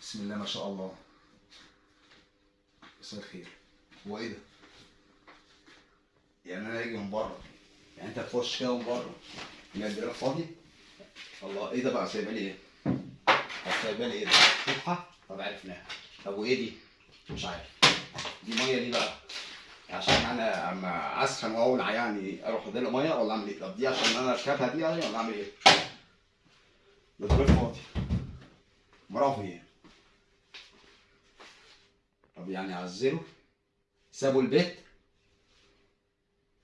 بسم الله ما شاء الله مساء الخير هو إيه ده؟ يعني أنا أجي من بره يعني أنت تخش كده من بره يبقى الدولاب فاضي الله إيه ده بقى سايبه لي إيه؟ سايبه لي إيه ده؟ فتحه؟ طب عرفناها طب وإيه دي؟ مش عارف دي مية دي بقى عشان أنا أما أسخن وأولع يعني أروح أديلها مية ولا أعمل إيه؟ طب دي عشان أنا أركبها دي يعني ولا أعمل إيه؟ ده فاضي برافو إيه؟ طب يعني عزلوا سابوا البيت؟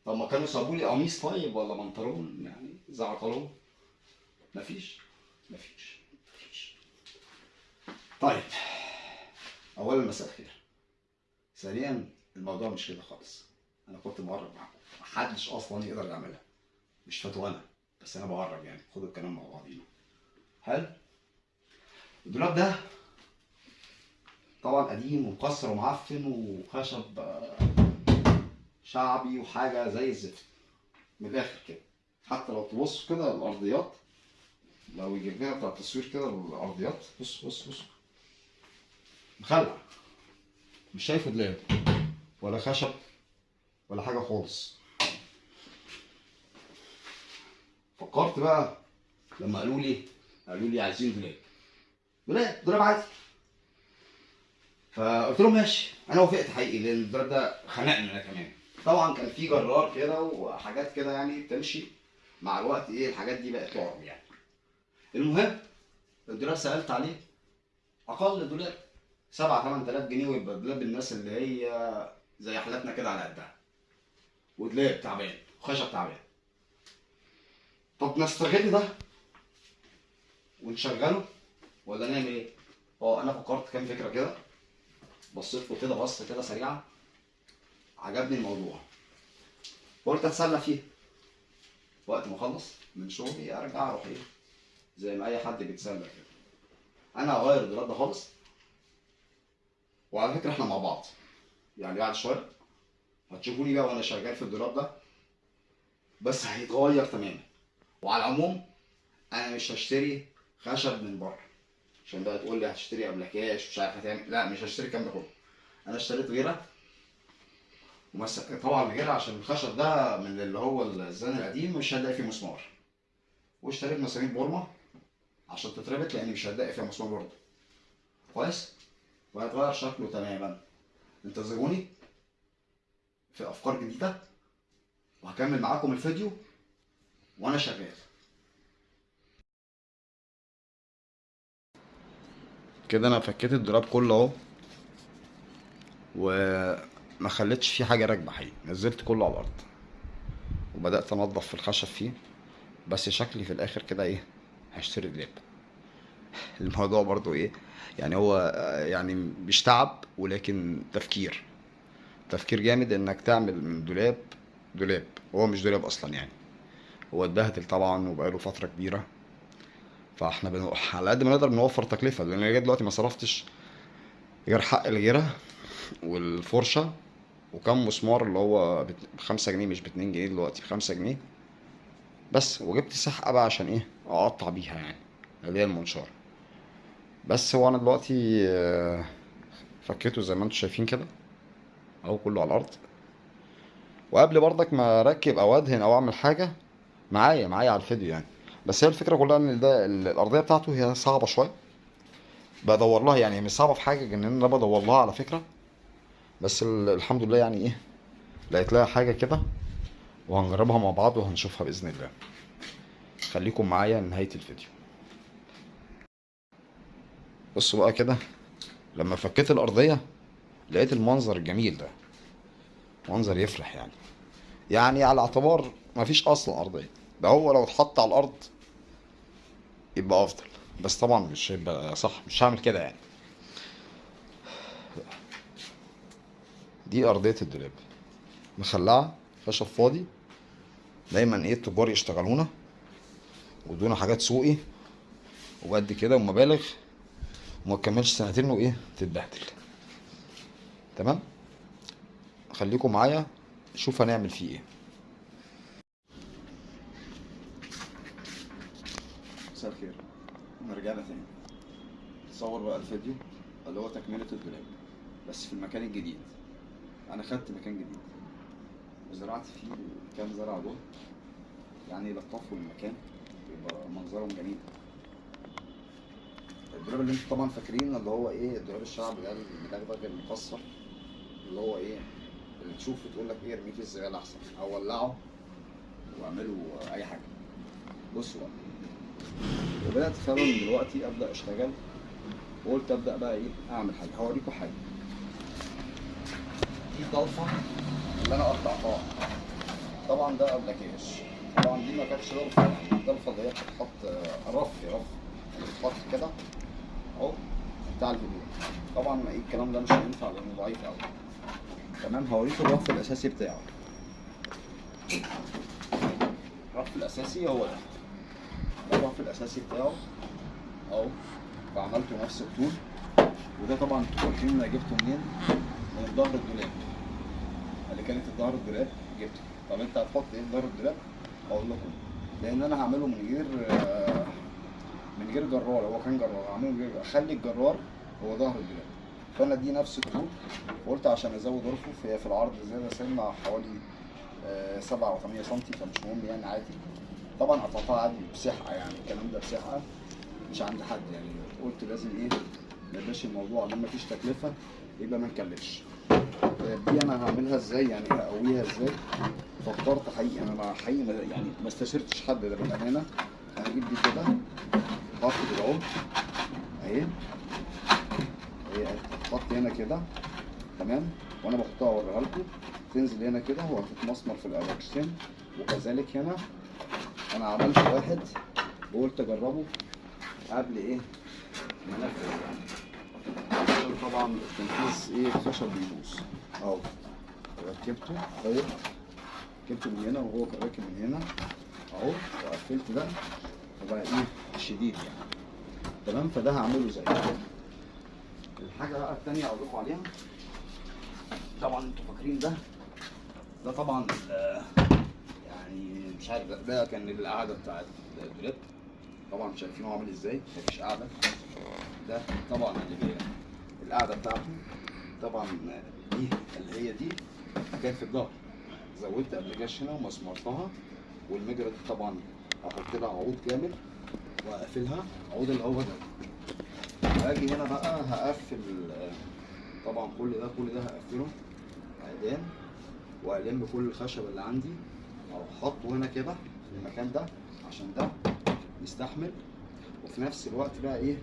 طب ما كانوا سابوا لي قميص طيب ولا بنطلون يعني زعطلون مفيش مفيش مفيش. طيب اولا مساء الخير. ثانيا الموضوع مش كده خالص. أنا كنت مقرب معاكم محدش أصلا يقدر يعملها. مش فتوى بس أنا بقرب يعني. خدوا الكلام مع بعضينا. حلو الدولاب ده طبعا قديم ومكسر ومعفن وخشب آه، شعبي وحاجة زي الزفت. من الآخر كده. حتى لو تبص كده الأرضيات لو يجيب لنا بتاع التصوير كده الأرضيات بص بص بص. مخلع. مش شايف دولاب ولا خشب ولا حاجة خالص. فكرت بقى لما قالوا لي قالوا لي عايزين دولاب. دولاب دولاب عادي. فقلت لهم ماشي. أنا وافقت حقيقي لأن الدولاب ده خنقني أنا كمان. طبعا كان في جرار كده وحاجات كده يعني بتمشي. مع الوقت إيه الحاجات دي بقت تعرض يعني. المهم الدولاب سألت عليه. أقل دولاب 7 8000 جنيه ويبقى دولاب الناس اللي هي زي حالاتنا كده على قدها. ودولاب تعبان وخشب تعبان. طب نستغل ده ونشغله ولا نعمل إيه؟ آه أنا فكرت كام فكرة كده. بصيت له كده بصة كده سريعة عجبني الموضوع. قلت أتسلى فيه. وقت ما أخلص من شغلي أرجع أروح إيه زي ما أي حد بيتسلى كده. أنا هغير الدولاب ده خالص. وعلى فكرة إحنا مع بعض. يعني بعد شوية هتشوفوني بقى وأنا شغال في الدولاب ده. بس هيتغير تماما. وعلى العموم أنا مش هشتري خشب من بره. عشان بقى تقول لي هتشتري قبل كاش مش عارف هتعمل لا مش هشتري الكلام ده كله. أنا اشتريت غيره. طبعا غيره عشان الخشب ده من اللي هو الزان القديم مش هتلاقي فيه مسمار. واشتريت مسامير بورما عشان تتربط لأن مش هتلاقي فيها مسمار برضه. كويس؟ وهيتغير شكله تماما. انتظروني في أفكار جديدة وهكمل معاكم الفيديو وأنا شغال. كده أنا فكيت الدولاب كله أهو. وما خليتش فيه حاجة راكبة حقيقي. نزلت كله على الأرض. وبدأت انضف في الخشب فيه. بس شكلي في الآخر كده إيه؟ هشتري دولاب. الموضوع برضو إيه؟ يعني هو يعني مش تعب ولكن تفكير. تفكير جامد إنك تعمل من دولاب دولاب. هو مش دولاب أصلا يعني. هو اتبهدل طبعا وبقاله فترة كبيرة. فإحنا بن... على قد ما نقدر بنوفر تكلفة. لأن لغايه دلوقتي ما صرفتش غير حق الجيره والفرشة وكم مسمار اللي هو بت- بخمسة جنيه مش باتنين جنيه دلوقتي بخمسة جنيه. بس وجبت سحقة بقى عشان إيه؟ أقطع بيها يعني اللي هي المنشار. بس هو أنا دلوقتي آه، فكيته زي ما أنتم شايفين كده أهو كله على الأرض. وقبل برضك ما أركب أو أدهن أو أعمل حاجة معايا معايا على الفيديو يعني. بس هي الفكرة كلها إن ده ال- الأرضية بتاعته هي صعبة شوية. بدور لها يعني مش صعبة في حاجة إن أنا بدور لها على فكرة. بس ال- الحمد لله يعني إيه لقيت لها حاجة كده وهنجربها مع بعض وهنشوفها بإذن الله. خليكم معايا لنهاية الفيديو. بصوا بقى كده لما فكيت الأرضية لقيت المنظر الجميل ده. منظر يفرح يعني. يعني على اعتبار مفيش أصلا أرضية. ده هو لو اتحط على الأرض يبقى أفضل. بس طبعا مش هيبقى صح. مش هعمل كده يعني. دي أرضية الدولاب. مخلعة خشب فاضي. دايما إيه التجار يشتغلونا. ودونا حاجات سوقي. وقد كده ومبالغ وما تكملش سنتين وإيه تتبهدل. تمام؟ خليكم معايا. شوف هنعمل فيه إيه. مساء الخير. رجعنا تاني. تصور بقى الفيديو اللي هو تكملة الدولاب بس في المكان الجديد. أنا خدت مكان جديد. وزرعت فيه كام زرعة دول. يعني لطفوا المكان يبقى منظرهم جميل. الدولاب اللي أنتوا طبعا فاكرين اللي هو إيه الدولاب الشعبي ده المدغدغ المكسر اللي هو إيه اللي تشوفه تقول لك إيه ارميه في الزبالة أحسن. أو ولعه واعملوا أي حاجة. بصوا بقى. وبدأت فعلا دلوقتي أبدأ أشتغل. وقلت أبدأ بقى إيه أعمل حاجة. هوريكم حاجة. دي ضلفه اللي أنا قطعتها. طبعا ده قبل كاش طبعا دي ما كانتش ضلفه الضلفه هي بتتحط رف رف. بتتحط كده. أهو. بتاع الهدوم طبعا إيه الكلام ده مش هينفع لأنه ضعيف قوي تمام. هوريكم الرف الأساسي بتاعه. الرف الأساسي هو ده. ده الرف الأساسي بتاعه. أهو. وعملته نفس الطول. وده طبعا أنتوا فاكرين أنا جبته منين؟ من ظهر الدولاب. اللي كانت ظهر الدولاب جبته. طب انت هتحط إيه ظهر الدولاب؟ أقول لكم. لأن أنا هعمله من غير آه، من غير جرار. هو كان جرار. هعمله من غير اخلي الجرار هو ظهر الدولاب. فانا دي نفس الطول. وقلت عشان ازود رفوف هي في العرض زيادة سنة حوالي آه، سبعة أو 8 سم فمش مهم يعني عادي. طبعا قطعتها عادي بسحقه يعني. الكلام ده بسحقه مش عند حد يعني. قلت لازم إيه ما يبقاش الموضوع. لما مفيش تكلفة يبقى ما نكلفش. طيب دي أنا هعملها إزاي؟ يعني هقويها إزاي؟ فكرت حقيقي. أنا حقيقي يعني ما استشرتش حد ده بالأمانة. أجيب دي كده كده اهو أهي. هي هتتحط هنا كده. تمام؟ وأنا بحطها اوريها لكم. تنزل هنا كده. وهتتمسمر في الاركسين وكذلك هنا أنا عملت واحد وقلت أجربه قبل إيه؟ ما أنفذ يعني. طبعا التنفيذ إيه؟ الخشب بيبوظ اهو ركبته. طيب. ركبته من هنا وهو راكب من هنا. أهو. وقفلت ده. فبقى إيه؟ شديد يعني. تمام؟ فده هعمله زي الحاجة بقى التانية أقول لكم عليها. طبعا أنتوا فاكرين ده. ده طبعا يعني مش عارف ده كان القعدة بتاعت الدولاب. طبعا شايفينه عامل إزاي. مفيش قعده ده طبعا اللي بي... القعدة بتاعته. طبعا دي اللي هي دي كانت في الظهر زودت ابلكاش هنا ومسمرتها والمجرى دي طبعا هحط لها عود جامد وأقفلها. عود اللي هو ده هاجي هنا بقى هقفل طبعا كل ده كل ده هقفله. عيدان وألم كل الخشب اللي عندي. أو أحطه هنا كده في المكان ده عشان ده يستحمل. وفي نفس الوقت بقى إيه؟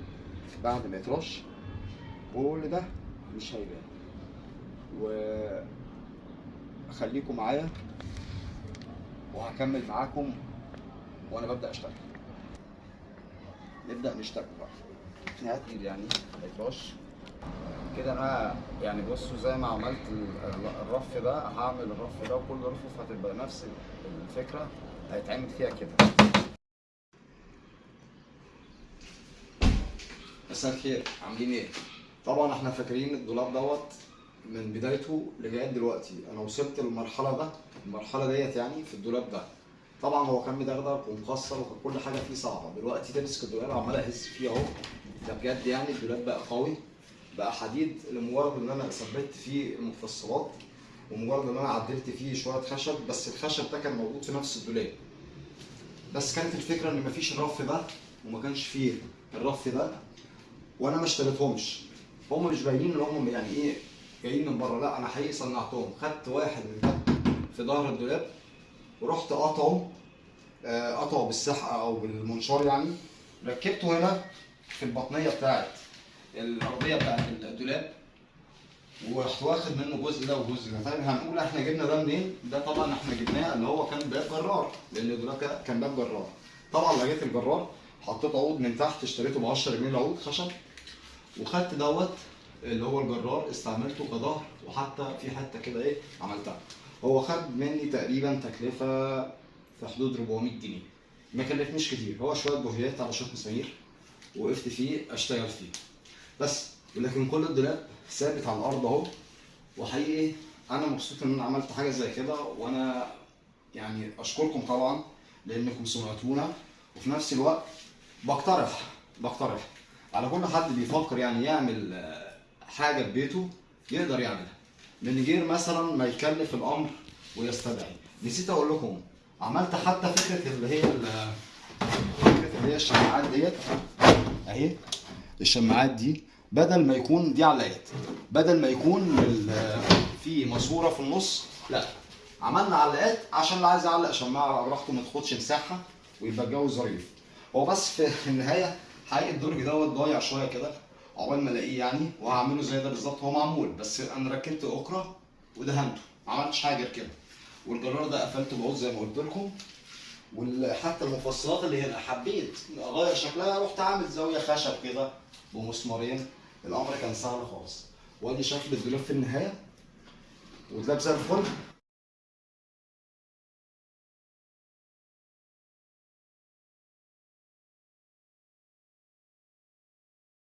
بعد ما يترش كل ده مش هيبان. وخليكم معايا وهكمل معاكم وأنا ببدأ أشتغل. نبدأ نشتغل بقى. هات لي يعني هيترش كده أنا يعني بصوا زي ما عملت ال- ال- الرف ده هعمل الرف ده وكل رفوف هتبقى نفس الفكرة هيتعمل فيها كده. مساء الخير عاملين إيه؟ طبعا إحنا فاكرين الدولاب دوت من بدايته لغاية دلوقتي. أنا وصلت للمرحلة ده المرحلة ديت يعني في الدولاب ده. طبعا هو كان مدغدغ ومكسر وكان كل حاجة فيه صعبة. دلوقتي تمسك الدولاب عمال أهز فيه أهو. ده بجد يعني الدولاب بقى قوي بقى حديد لمجرد إن أنا ثبت فيه المفصلات ومجرد إن أنا عدلت فيه شوية خشب بس الخشب ده كان موجود في نفس الدولاب. بس كانت الفكرة إن مفيش الرف ده وما كانش فيه. الرف ده وأنا ما اشتريتهمش. هم مش باينين ان هم يعني إيه جايين من بره. لا أنا حقيقي صنعتهم. خدت واحد من في ظهر الدولاب ورحت قاطعه آه، قطعه بالسحقه أو بالمنشار يعني. ركبته هنا في البطنية بتاعت الأرضية بتاعت الدولاب ورحت واخد منه جزء ده وجزء ده. طيب هنقول إحنا جبنا ده منين؟ ده طبعا إحنا جبناه اللي هو كان باب جرار لأن الدولاب كا- كان باب جرار. طبعا لقيت الجرار. حطيت عود من تحت اشتريته ب 10 جنيه العود خشب. وخدت دوت اللي هو الجرار استعملته كظهر وحتى في حتة كده إيه عملتها. هو خد مني تقريبا تكلفة في حدود 400 جنيه. ما كلفنيش كتير هو شوية بوهيات على شوية مسامير وقفت فيه أشتغل فيه. بس لكن كل الدولاب ثابت على الأرض أهو. وحقيقي أنا مبسوط إن أنا عملت حاجة زي كده وأنا يعني أشكركم طبعا لانكم سمعتونا. وفي نفس الوقت بقترح بقترح. على كل حد بيفكر يعني يعمل آه، حاجة في بيته يقدر يعملها. من غير مثلا ما يكلف الأمر ويستدعي. نسيت أقول لكم عملت حتى فكرة اللي هي فكرة اللي هي الشماعات ديت. أهي الشماعات دي بدل ما يكون دي علاقات بدل ما يكون في ماسورة في النص لا. عملنا علاقات عشان اللي عايز يعلق شماعة براحته ما تاخدش مساحة ويبقى الجو ظريف. هو بس في النهاية حقيقه الدرج دوت ضايع شوية كده عقبال ما ألاقيه يعني وهعمله زي ده بالظبط. هو معمول بس أنا ركبت اكره ودهنته ما عملتش حاجة غير كده. والجرار ده قفلته بعود زي ما قلت لكم. وحتى المفصلات اللي هنا حبيت أغير شكلها رحت عامل زاوية خشب كده بمسمارين. الأمر كان سهل خالص. وأدي شكل الدولاب في النهاية ودولاب زي الفل.